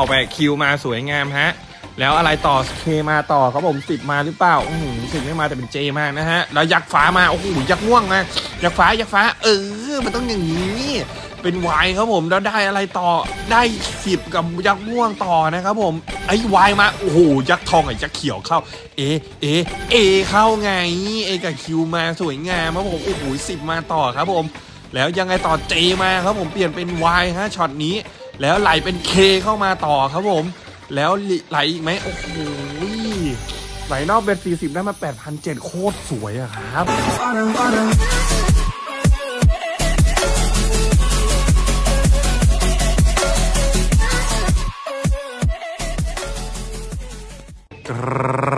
ออกไปคิวมาสวยงามฮะ แล้วอะไรต่อเคมาต่อครับผมสิบมาหรือเปล่าอืมสิบไม่มาแต่เป็นเจมากนะฮะ แล้วยักษ์ฟ้ามา โอ้โหยักษ์ม่วงมายักษ์ฟ้ายักษ์ฟ้า เออ มันต้องอย่างนี้ เป็นวายครับผมแล้วได้อะไรต่อได้สิบกับยักษ์ม่วงต่อนะครับผมไอ้วายมาโอ้โหยักษ์ทองกับยักษ์เขียวเข้า เอเอเอเข้าไงเอกับคิวมาสวยงามครับผมโอ้โหสิบมาต่อครับผม แล้วยังไงต่อเจมาครับผมเปลี่ยนเป็นวายฮะช็อตนี้ แล้วไหลเป็น K เข้ามาต่อครับผม แล้วไหลอีกไหมโอ้โหไหลนอก bet สี่สิบได้มาแปดพันเจ็ดโคตรสวยอะครับ ค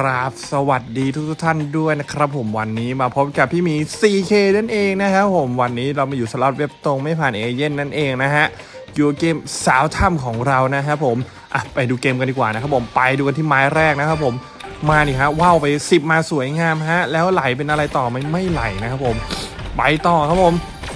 รับ สวัสดีทุกท่านด้วยนะครับ ผมวันนี้มาพบกับพี่หมี 4K นั่นเองนะครับผมวันนี้เรามาอยู่สล็อตเว็บตรงไม่ผ่านเอเย่นต์นั่นเองนะฮะอยู่เกมสาวถ้ำของเรานะครับผมอะไปดูเกมกันดีกว่านะครับผมไปดูกันที่ไม้แรกนะครับผมมานี่ฮะว้าวไป 10 มาสวยงามฮะแล้วไหลเป็นอะไรต่อไม่ไม่ไหลนะครับผมไปต่อครับผม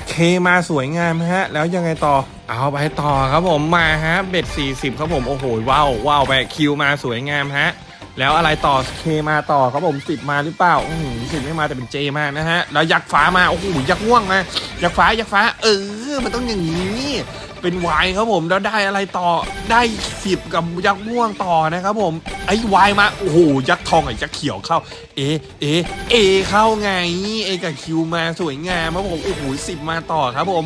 เคมาสวยงามฮะ แล้วยังไงต่อเอาไปต่อครับผมมาฮะเบ็ด40 ครับผมโอ้โหว้าวว้าวไปคิวมาสวยงามฮะ แล้วอะไรต่อเคมาต่อครับผมสิบมาหรือเปล่าอืมสิบไม่มาแต่เป็นเจมากนะฮะแล้วยักษ์ฟ้ามาโอ้โหยักษ์ม่วงมายักษ์ฟ้ายักษ์ฟ้า เออ มันต้องอย่างนี้เป็นวายครับผมแล้วได้อะไรต่อได้สิบกับยักษ์ม่วงต่อนะครับผมไอ้วายมาโอ้โหยักษ์ทองกับยักษ์เขียวเข้า A A A เข้าไง A กับ Q มาสวยงามครับผมโอ้โหสิบมาต่อครับผม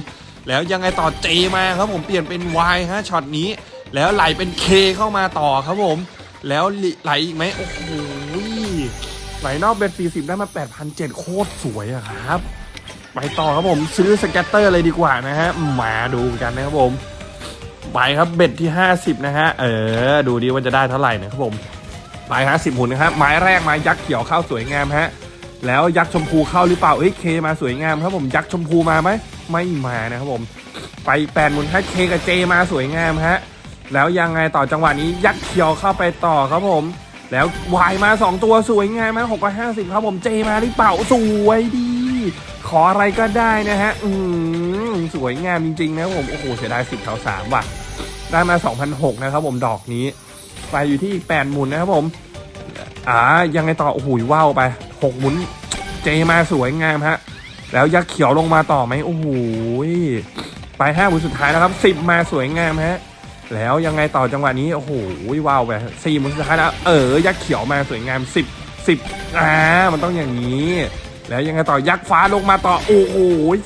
แล้วยังไงต่อ J มาครับผมเปลี่ยนเป็นวายฮะช็อตนี้ แล้วไหลเป็น K เข้ามาต่อครับผม แล้วไหลอีกไหมโอ้โหไหลนอกเบ็ด40ได้มา8,007โคตรสวยอะครับ ไปต่อครับผมซื้อสแกตเตอร์เลยดีกว่านะฮะมาดูกันนะครับผมไปครับเบ็ดที่ 50 นะฮะ เออ ดูดีว่าจะได้เท่าไหร่นะครับผมไปฮะสิบหุ่นนะครับไม้แรกไม้ยักษ์เขียวเข้าสวยงามฮะ แล้วยักษ์ชมพูเข้าหรือเปล่าเอ้ยเคมาสวยงามครับผมยักษ์ชมพูมาไหมไม่มานะครับผม ไปแปดหมุนฮะเคกับเจมาสวยงามฮะ แล้วยังไงต่อจังหวะนี้ยักษ์เขียวเข้าไปต่อครับผม แล้ววายมา 2 ตัวสวยงามมาหกห้าสิบครับผมเจมาหรือเปล่าสวยดี ขออะไรก็ได้นะฮะ อืมสวยงามจริงๆนะครับผมโอ้โหเสียดายสิบแถวสามว่ะ ได้มา 2,006นะครับผมดอกนี้ ไปอยู่ที่อีกแปดหมุนนะครับผมอ่ายังไงต่อโอ้โหว้าวไปหกหมุนเจมาสวยงามฮะ แล้วยักษ์เขียวลงมาต่อไหมโอ้โหไปห้าหมุนสุดท้ายแล้วครับสิบมาสวยงามฮะ แล้วยังไงต่อจังหวะนี้ โอ้โหว้าวไปสี่มุนสุดท้ายแล้ว เออ ยักษ์เขียวมาสวยงามสิบสิบอ่ามันต้องอย่างนี้ แล้วยังไงต่อยักษ์ฟ้าลงมาต่อ โอ้โห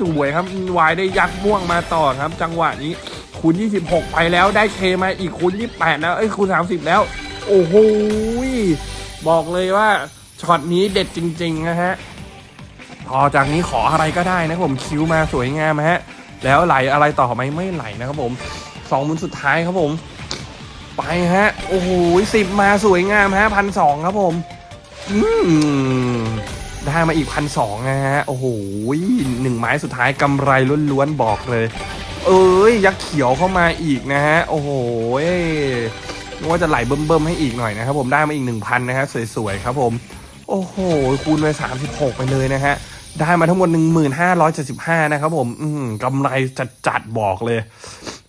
สวยครับวายได้ยักษ์ม่วงมาต่อครับ จังหวะนี้คูณ26 ไปแล้วได้เคมาอีกคูณ28 แล้ว เอ้ยคูณ30 แล้ว โอ้โหบอกเลยว่าช็อตนี้เด็ดจริงๆนะฮะต่อจากนี้ขออะไรก็ได้นะครับผมคิวมาสวยงามฮะ แล้วไหลอะไรต่อไหมไม่ไหลนะครับผม สองหมุนสุดท้ายครับผม ไปฮะ โอ้โหสิบมาสวยงามฮะพันสองครับผมอืมได้มาอีกพันสองนะฮะ โอ้โหหนึ่งไม้สุดท้ายกำไรล้วนๆบอกเลย เอ้ย ยักษ์เขียวเข้ามาอีกนะฮะ โอ้โหนึกว่าจะไหลเบิ่มๆให้อีกหน่อยนะครับผมได้มาอีกหนึ่งพันนะฮะสวยๆครับผม โอ้โห คูณไปสามสิบหกไปเลยนะฮะ ได้มาทั้งหมด1575นห้าร้อยเจ็ดสิบห้านะครับผม อืมกำไรจัดๆบอกเลย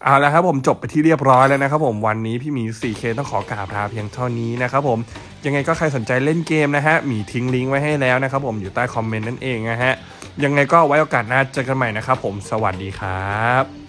เอาละครับผมจบไปที่เรียบร้อยแล้วนะครับผมวันนี้พี่หมี 4K ต้องขอกราบลาเพียงเท่านี้นะครับผมยังไงก็ใครสนใจเล่นเกมนะฮะหมีทิ้งลิงก์ไว้ให้แล้วนะครับผมอยู่ใต้คอมเมนต์นั่นเองนะฮะยังไงก็ไว้โอกาสหน้าเจอกันใหม่นะครับผมสวัสดีครับ